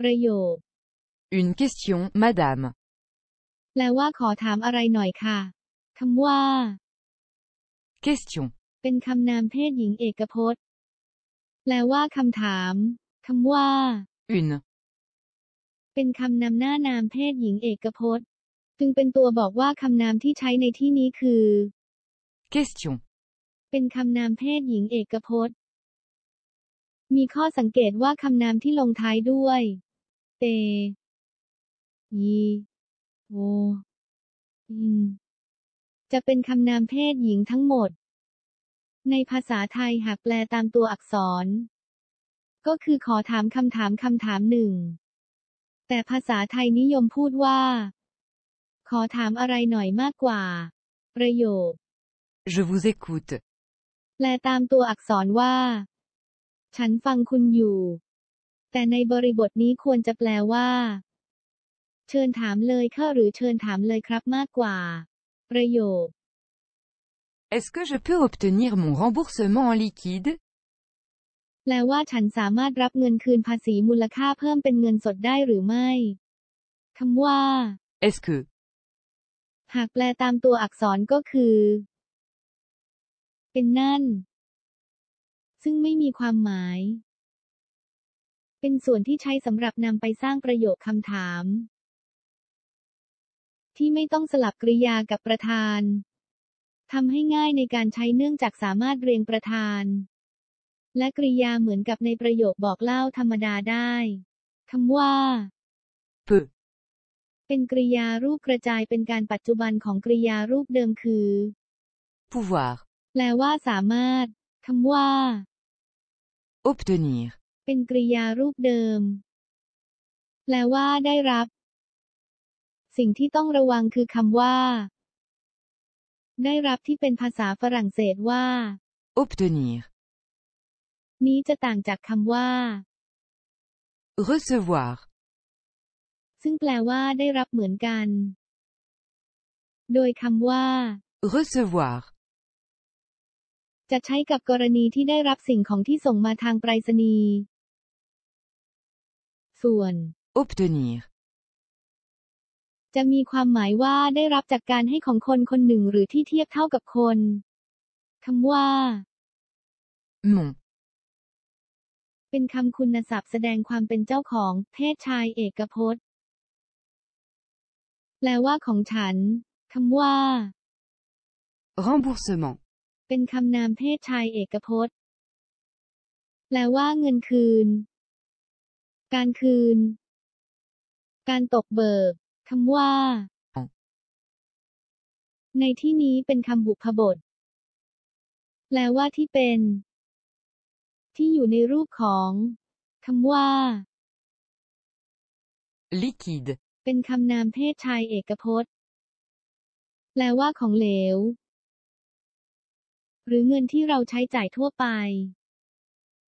ประโยค Une question, madame. แปลว่าขอถามอะไรหน่อยค่ะคำว่า Question. เป็นคำนามเพศหญิงเอกพจน์ แปลว่าคำถามคำว่า Une. เป็นคำนำหน้านามเพศหญิงเอกพจน์ จึงเป็นตัวบอกว่าคำนามที่ใช้ในที่นี้คือ Question. เป็นคำนามเพศหญิงเอกพจน์ มีข้อสังเกตว่าคำนามที่ลงท้ายด้วย เตยีโวอินจะเป็นคำนามเพศหญิงทั้งหมด ในภาษาไทยหากแปลตามตัวอักษร ก็คือขอถามคำถามคำถามหนึ่ง แต่ภาษาไทยนิยมพูดว่า ขอถามอะไรหน่อยมากกว่า ประโยค Je vous écoute. แปลตามตัวอักษรว่า ฉันฟังคุณอยู่ แต่ในบริบทนี้ควรจะแปลว่า เชิญถามเลยค่ะหรือเชิญถามเลยครับมากกว่า ประโยค Est-ce que je peux obtenir mon remboursement en liquide แปลว่าฉันสามารถรับเงินคืนภาษีมูลค่าเพิ่มเป็นเงินสดได้หรือไม่คำว่า Est-ce que หากแปลตามตัวอักษรก็คือ เป็นนั่น ซึ่งไม่มีความหมาย เป็นส่วนที่ใช้สำหรับนำไปสร้างประโยคคำถาม ที่ไม่ต้องสลับกริยากับประธานทำให้ง่ายในการใช้เนื่องจากสามารถเรียงประธาน และกริยาเหมือนกับในประโยคบอกเล่าธรรมดาได้คำว่า peut เป็นกริยารูปกระจายเป็นการปัจจุบันของกริยารูปเดิมคือ pouvoir แปลว่าสามารถคำว่า obtenir เป็นกริยารูปเดิม แปลว่าได้รับ สิ่งที่ต้องระวังคือคำว่า ได้รับที่เป็นภาษาฝรั่งเศสว่า obtenir นี้จะต่างจากคำว่า recevoir ซึ่งแปลว่าได้รับเหมือนกัน โดยคำว่า recevoir จะใช้กับกรณีที่ได้รับสิ่งของที่ส่งมาทางไปรษณีย์ ส่วน obtenir จะมีความหมายว่าได้รับจากการให้ของคนคนหนึ่งหรือที่เทียบเท่ากับคนคำว่า mon เป็นคำคุณศัพท์แสดงความเป็นเจ้าของเพศชายเอกพจน์ แปลว่าของฉันคำว่า remboursement เป็นคำนามเพศชายเอกพจน์ แปลว่าเงินคืน การคืน การตกเบิกคำว่าอ๋อในที่นี้เป็นคำบุพบท แปลว่าที่เป็น ที่อยู่ในรูปของคำว่า liquide เป็นคำนามเพศชายเอกพจน์ แปลว่าของเหลว หรือเงินที่เราใช้จ่ายทั่วไป